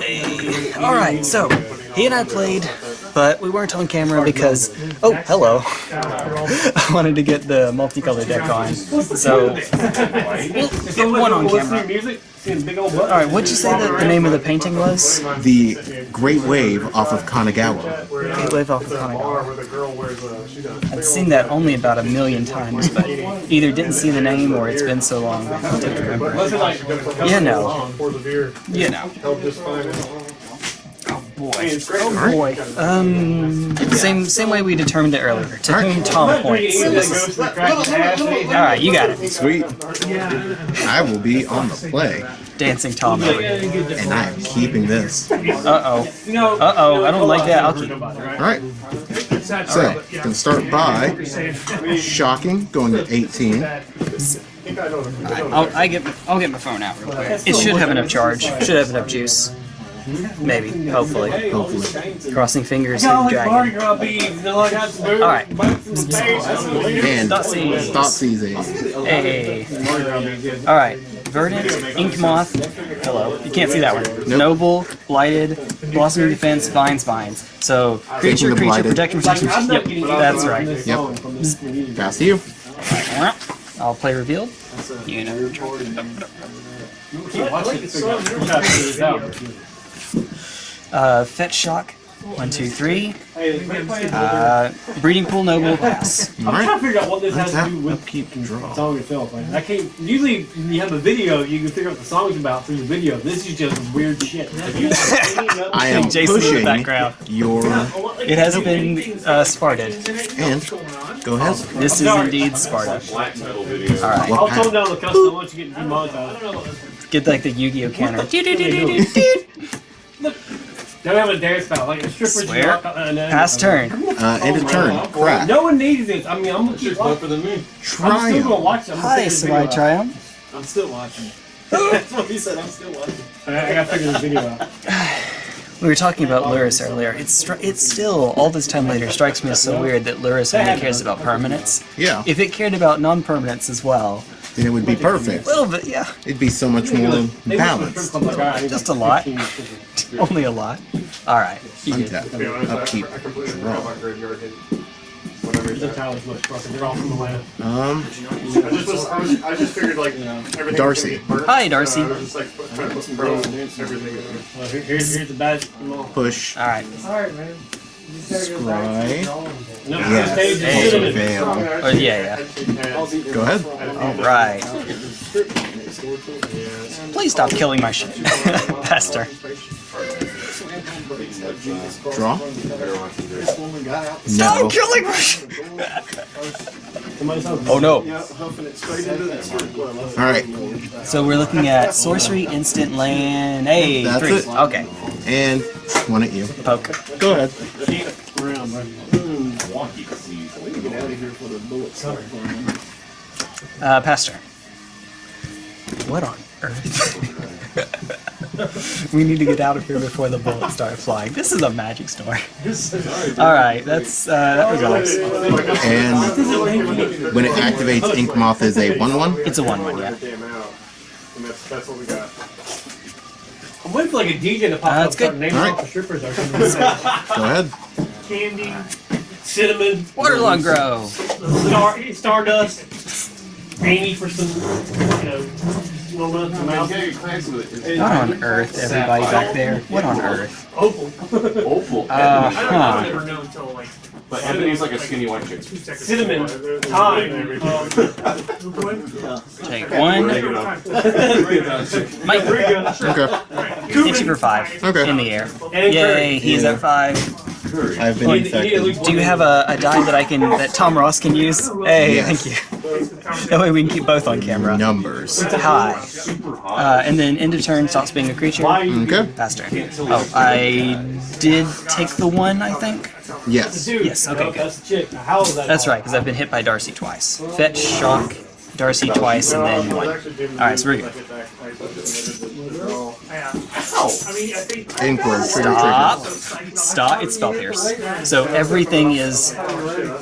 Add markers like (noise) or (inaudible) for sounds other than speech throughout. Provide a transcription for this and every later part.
Alright, so, he and I played, but we weren't on camera because, oh, hello. (laughs) I wanted to get the multicolored deck on, so, we'll get one on camera. Alright, what'd you say that the name of the painting was? The Great Wave off of Kanagawa. Great Wave off of Kanagawa. I've seen that only about a million times, but either didn't see the name or it's been so long I don't remember it. You know. You know. Boy. Oh boy. Um, same same way we determined it earlier. To whom Tom points. Alright, you got it. Sweet. I will be on the play, Dancing Tom over here. and I am keeping this. Uh-oh. Uh-oh, I don't like that. I'll keep. Alright. So, you can start by shocking, going to 18. I'll, I get, I'll get my phone out real quick. It should have enough charge. Should have enough juice. Mm-hmm. Maybe. Hopefully. Hopefully. Crossing fingers and dragon. Alright. And Thoughtseize. Thoughtseize. Hey. Alright. Verdant, Ink Moth. Hello. You can't see that one. Noble, Blighted, Blossoming Defense, Vines, Vines. So, creature, creature, Blighted. protection, protection. Yep, that's right. Yep. Pass to you. I'll play revealed. You know. Uh, fetch shock. One, two, three. Uh, breeding pool noble pass. I'm trying to figure out what this has to do with upkeep the draw. song itself. Like, I can't. Usually, when you have a video, you can figure out what the song's about through the video. This is just weird shit. Have you seen another I am Jason in the pushing background. your It has been uh, Sparted. and go ahead. This is indeed Sparta. Alright, I'll tone down the custom. I want you get demonetized. get like the Yu-Gi-Oh counter. (laughs) Don't have a dance style like a stripper. Swear. Pass turn. Uh, end of turn. Crack. No one needs this. I mean, I'm gonna keep watching. for the moon. I'm still gonna watch it. I'm gonna Hi, figure this video Sarai out. Triumph. I'm still watching. (laughs) That's what he said. I'm still watching. I, I gotta figure this video out. We were talking about Lurrus earlier. It's stri- it's still all this time later strikes me as so weird that Lurrus only cares about permanents. Yeah. If it cared about non-permanents as well, Then it would be perfect. a little bit, yeah, It'd be so much more balanced. Just a lot. (laughs) only a lot. All right, you good. Untap. Upkeep. Draw. They're all from Atlanta. Um, I just, was, I, was, I just figured like everything Darcy. Hi, Darcy. So I was just like trying to put some pro everything. in there. Well, here, here's, here's the badge. Come on. push. All right. Scry. No, Yes. stage is Hey. cinnamon. Veil. Oh yeah, Go ahead. All right. Please stop killing my shit, (laughs) Pester. Draw. No. Stop killing my shit. (laughs) Oh no. All right. So we're looking at sorcery, instant land. Hey, That's three. it. Okay. And one at you. Poke. Go ahead. Uh, Pastor. What on earth? (laughs) (laughs) we need to get out of here before the bullets start flying. This is a magic story. (laughs) All right, that's uh, that resolves. And when it activates, Ink Moth is a 1-1. It's a one-one, yeah. Damn out. And that's, that's what we got. I'm waiting for like a DJ to pop Uh, up that's good. naming Alright. off the strippers or something. Go ahead. Candy, cinnamon, Waterlong Grow. star, stardust, Amy for some, you know, walnuts and mouse. What on earth, everybody back there? What on earth? Opal. Opal. Uh huh. Never know until like but Ebony's like a skinny white chick. cinnamon, thyme. Um, Take one. Mike, Okay. hit you for five. Okay. In the air. Yay, he's Yeah. at five. I've been you need- you need at infected. Do you have a, a die that I can that Tom Ross can use? Hey, Yes. thank you. That way we can keep both on camera. Numbers. Hi. Uh, and then end of turn stops being a creature. Why you Okay. Faster. Oh, I did take the one, I think. Yes. dude? Yes, okay, no, good. That's the chick. Now, How is that? That's called? right, because I've been hit by Darcy twice. Fetch, shock, Darcy twice, and then one. Alright, so we're good. Inquiry. Stop. Stop. It's spell pierce. So everything is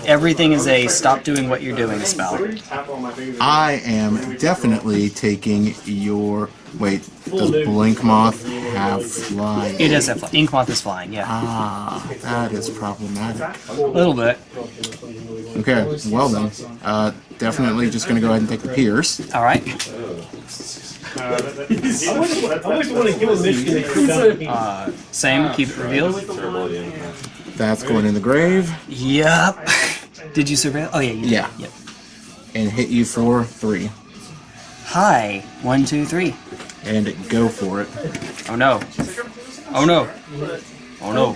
everything is a stop doing what you're doing spell. I am definitely taking your. Wait. Does dude. Blink Moth have flying? It does have fly- ink moth is flying. Yeah, Ah, that is problematic. a little bit. Okay, well then, uh, definitely just gonna go ahead and take the Pierce. All right. I always want to give a Michigan a down. Uh, same. Keep it revealed. That's going in the grave Yep. (laughs) Did you surveil? Oh yeah. You did. Yeah. Yep. and hit you for three. Hi. One, two, three. And go for it. Oh no. Oh no. Oh no.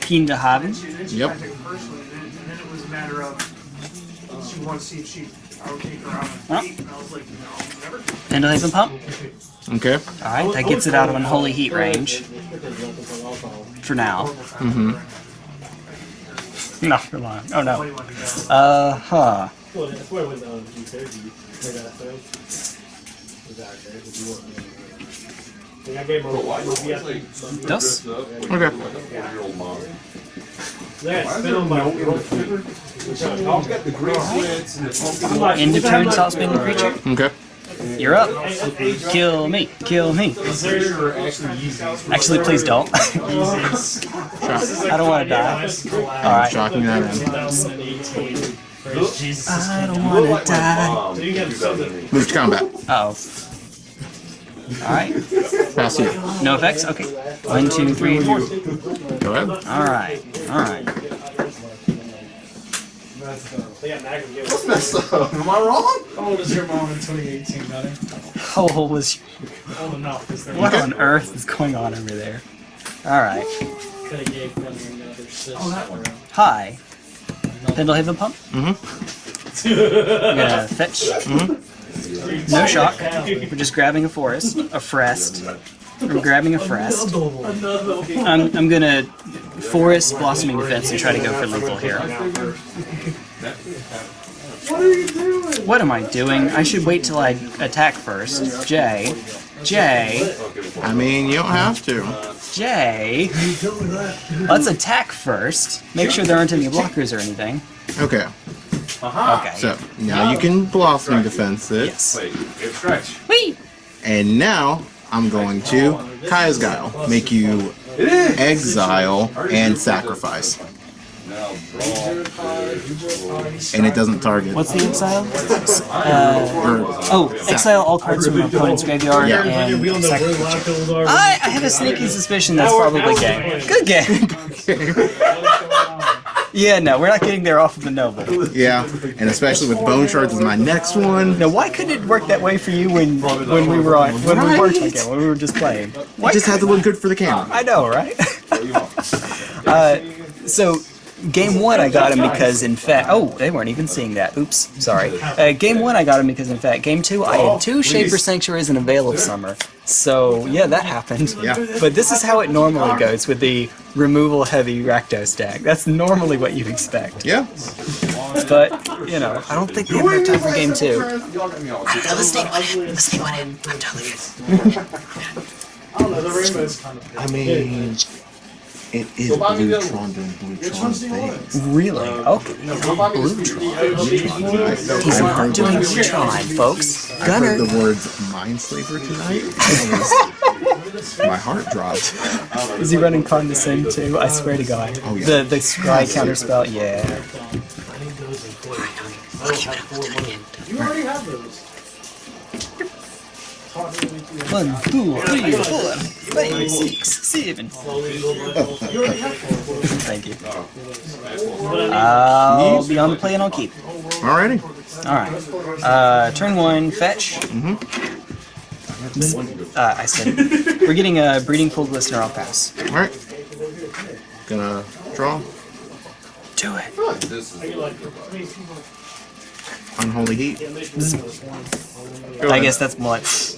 Keen to haben. Yep. Personally, and then, and then it was a matter of she wanted to see if she I would take her out on Huh? a date, and I was like, no, never. Pendelhaven pump. Okay. All right. That gets it out of unholy heat range. For now. Mm-hmm. (laughs) Not for long. Oh no. What do you want to go? Uh huh. Well, that's why I went on G30. I got those. Exactly. If you want me to- I gave him a yeah. Dos. Okay. Yeah, spin on my End of turn. Stop spinning creature. Okay. You're up. Kill me. Kill me. Actually, please don't. I don't want to die. All right. Shocking that in. I don't want to die. Move to combat. Uh oh. All right. Pass you. No effects. Okay. One, two, three, four. Go ahead. All right. All right. What's messed up? Am I wrong? How old is your mom in 2018, brother? How old was? Old enough. Is there What on earth is going on over there? All right. Oh, that one. Hi. Pendelhaven pump. Mm-hmm. I'm gonna fetch. No shock. We're just grabbing a forest, a frest. We're grabbing a frest. I'm, I'm gonna forest blossoming defense and try to go for lethal here. What am I doing? I should wait till I attack first. Jay. Jay. I mean, you don't have to. J. Let's attack first. Make sure there aren't any blockers or anything. Okay. Uh-huh. Okay. So now you can blossom defense it, Yes. Wait, it's scratch. Whee! and now I'm going to Kaya's Guile, make you exile and sacrifice, Now draw. And it doesn't target. What's the exile? Uh, or, oh, exile all cards from an opponent's graveyard Yeah. and We don't know where sacrifice. I, I have a sneaky suspicion that's probably game. Good game. (laughs) Yeah, no, we're not getting there off of the noble. yeah, and especially with Bone Shards is my next one. Now, why couldn't it work that way for you when when we were on when we weren't on when we were just playing? Why It just had to look good for the camera. I know, right? (laughs) uh, so, game one, I got him because, in fact, oh, they weren't even seeing that. Oops, sorry. Uh, game one, I got him because, in fact, game two, I had two Shaper Sanctuaries and a Veil of Summer. So, yeah, that happened. Yeah. But this is how it normally goes with the removal heavy Rakdos deck. That's normally what you'd expect. Yeah. But, you know, I don't think we have enough time for game two. Y'all got me all No, the snake went in. The snake went in. I'm totally good. I don't know, the rainbow's kind of I mean, it is Bluetron doing Bluetron things. Really? Okay. He's not doing Neutron, folks. I Gunner. heard the words Mindslaver tonight. and it was- my heart dropped. Is he running Condescend too? I swear to God. Oh, yeah. The the scry counterspell, yeah. One, two, three, four, five, six, seven. Thank you. I'll be on the play and I'll keep. Alrighty. Alright. Uh, turn one, fetch. Uh, I said, we're getting a breeding pool Glistener, I'll pass. Alright. Gonna draw. Do it. Unholy Heat. I guess that's what.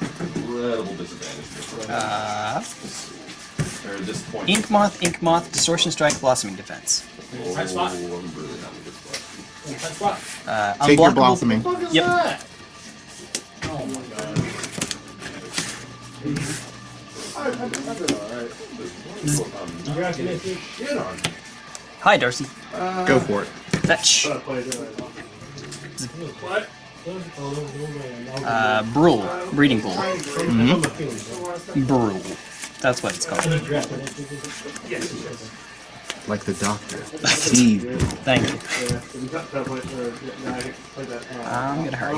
Incredible disadvantage. Uh, or at this point. Ink Moth, Ink Moth, Distortion Strike, Blossoming Defense. Oh, I'm really not in a good spot. Uh, Take your unblockable- blossoming. Yep. Hi, Darcy. Go for it. Fetch. uh, What? Uh, Brule. Breeding Pool. Mm-hmm. Brule. That's what it's called. Like the doctor. (laughs) Steve. Thank you. I'm gonna hurry.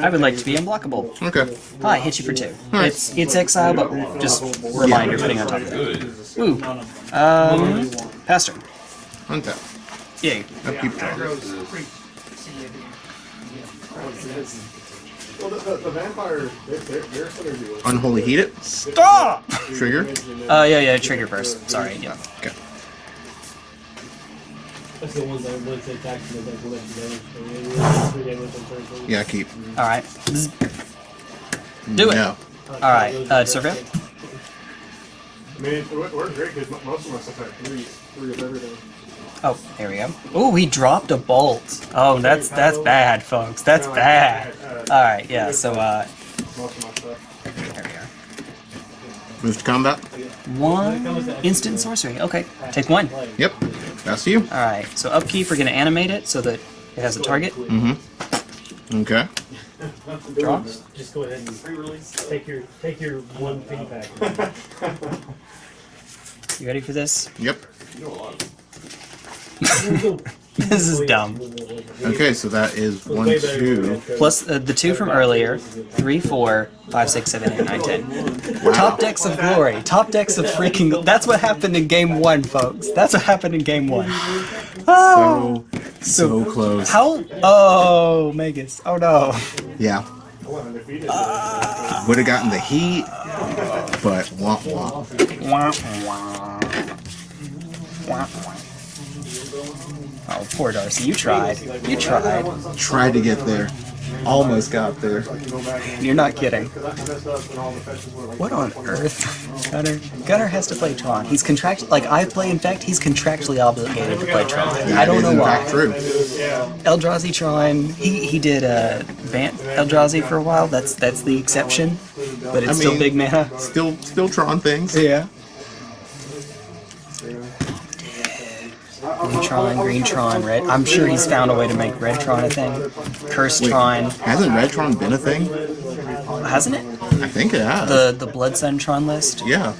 I would like to be unblockable. Okay. Hi, hit you for two. Alright. It's it's exile, but just reminder putting on top of it. Ooh. Um. Untap. Well, the, the, the vampire, their, their synergy was. Unholy heat it. Stop! Trigger. Uh, yeah, yeah, trigger first. Sorry, yeah. Okay. That's the ones that would take tax and they will let damage. Three day with them turn. Yeah, keep. Alright. Do it. No. Alright, uh, Survey? I mean, we're, we're great because most of my stuff had three, three of everything. Oh, there we go. Ooh, he dropped a bolt. Oh, that's that's bad, folks. That's bad. Alright, yeah, so, uh, Most of my stuff. there we are. Move to combat. One instant sorcery. Okay, take one. Yep. That's you. Alright, so upkeep, we're gonna animate it so that it has a target. Mm-hmm. Okay. Draw. Just go ahead and take your take your one pity pack. (laughs) You ready for this? Yep. (laughs) This is dumb. Okay, so that is one, two. Plus uh, the two from earlier. Three, four, five, six, seven, eight, nine, ten. Top decks of glory. Top decks of freaking. That's what happened in game one, folks. That's what happened in game one. Oh, So, so close. how? Oh, Magus. Oh no. Yeah. Would have gotten the heat, but wah wah. Wah, wah. Wah, wah. Oh, poor Darcy. You tried. You tried. Tried to get there. Almost got there. You're not kidding. What on earth? Gunner Gunner has to play Tron. He's contract like I play Infect, he's contractually obligated to play Tron. I don't know why. true. Eldrazi Tron, he he did uh Van Eldrazi for a while. That's that's the exception. But it's I still big mana. Still, still Tron things. Yeah. Green Tron, Green Tron, Red. I'm sure he's found a way to make Red Tron a thing. Cursed Tron, Hasn't Redtron been a thing? hasn't it? I think it has. The the Blood Sun Tron list? yeah.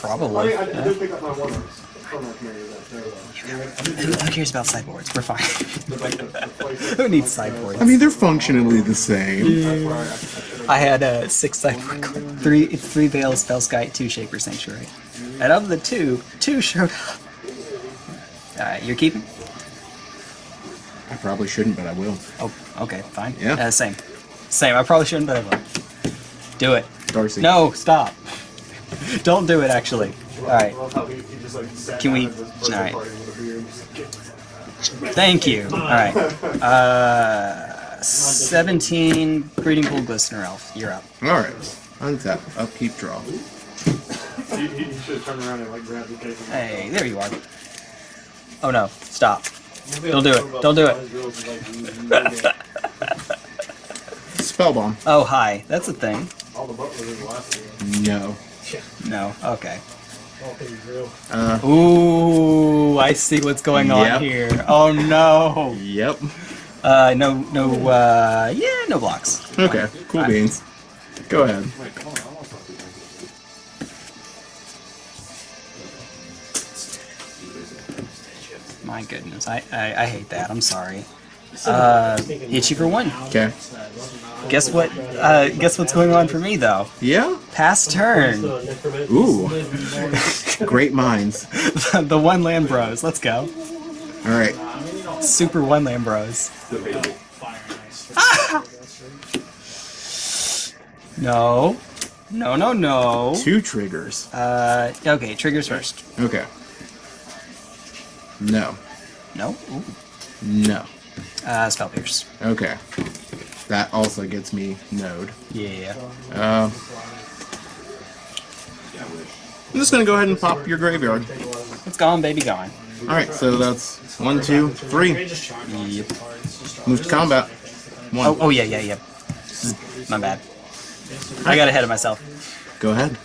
Probably. I, I yeah. did pick up my one from our commander that there, Who, who cares about sideboards? We're fine. (laughs) who needs sideboards? I mean, they're functionally the same. I had uh, six sideboard, three three Veils, Spellskite, two Shaper Sanctuary, and of the two, two showed up. Alright, you're keeping? I probably shouldn't, but I will. Oh, okay, fine. Yeah. Uh, same. Same. I probably shouldn't, but I will. Do it. Darcy. No, stop. (laughs) Don't do it, actually. Alright, I love how he, he just like sat Can we- down at this birthday alright. party with a beer and just like, thank you. Alright. (laughs) Uh, 17 Breeding Pool Glistener Elf. You're up. Alright. Untap. Upkeep draw. Hey, there you are. Oh no, stop. Don't do it. Don't do it. (laughs) Spellbomb. Oh, hi. That's a thing. All the butlers in the. No. No. Okay. All things real. Uh, Ooh, I see what's going on Yep. here. Oh no. yep. Uh, no, no, uh, yeah, no blocks. Okay. Cool Fine. beans. Go ahead. My goodness, I, I, I hate that. I'm sorry. Uh, hit you for one. Okay. Guess what? Uh, guess what's going on for me though? Yeah. Past turn. Ooh. (laughs) Great minds. (laughs) the one land bros. Let's go. Alright. Super one land bros. (laughs) No. No, no, no. Two triggers. Uh, okay, triggers first. Okay. No. No? Ooh. No. Uh, Spell Pierce. Okay. That also gets me node. Yeah. Uh, I'm just gonna go ahead and pop your graveyard. It's gone, baby, gone. Alright, so that's one, two, three. Yep. Move to combat. One. Oh, oh yeah, yeah, yeah. My bad. I got ahead of myself. Go ahead.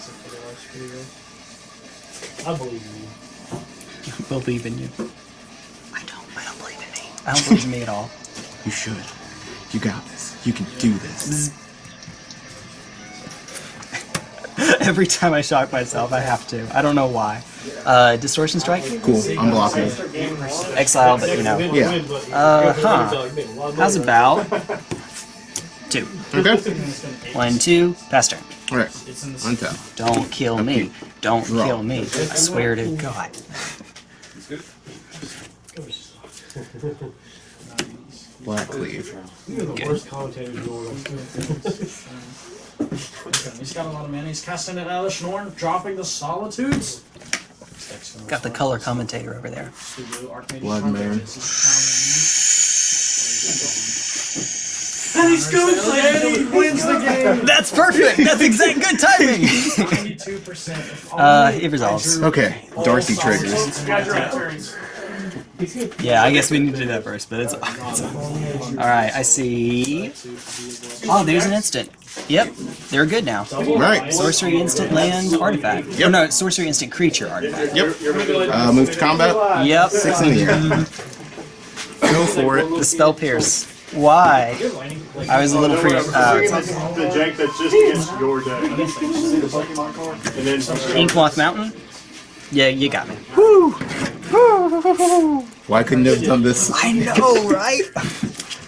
This turn. Trying to kill Dex if it works pretty good. I believe in you. believe in you. I don't. I don't believe in me. I don't believe in me at all. (laughs) You should. You got this. You can do this. (laughs) Every time I shock myself, I have to. I don't know why. Uh, distortion strike, Cool. Unblockable. exile, but you know. Yeah. Uh huh. How's about two? Okay. One, two, pass turn. Alright. Untap. Don't kill me. Don't Draw. kill me. I swear to God. Black cleave. You're the worst commentators in the world. He's got a lot of mana. He's casting it out of the Schnorn, dropping the Solitudes. Got the color commentator over there. Blood Moon. (laughs) And he's going to and he wins the game. That's perfect. That's exact good timing. 92% Uh, it resolves. Okay. Darcy triggers. You guys are at turns. Yeah, I guess we need to do that first, but it's. it's (laughs) all right. I see. Oh, there's an instant. Yep, they're good now. Right. Sorcery instant land artifact. Yep. Oh, no, sorcery instant creature artifact. Yep. Uh, move to combat. Yep. Six in the air. (laughs) Go for it. The spell pierce. Why? I was a little pre. Uh, The jank that's just against your deck. And then Inkmoth Mountain. Yeah, you got me. Woo! Why couldn't you have done this? I know, (laughs) right?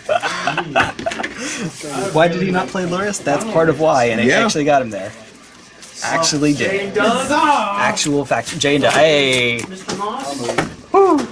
(laughs) why did he not play Lurrus? That's part of why, and it Yeah. actually got him there. Actually did. Actual fact. Jane. Hey. Mr. Moss?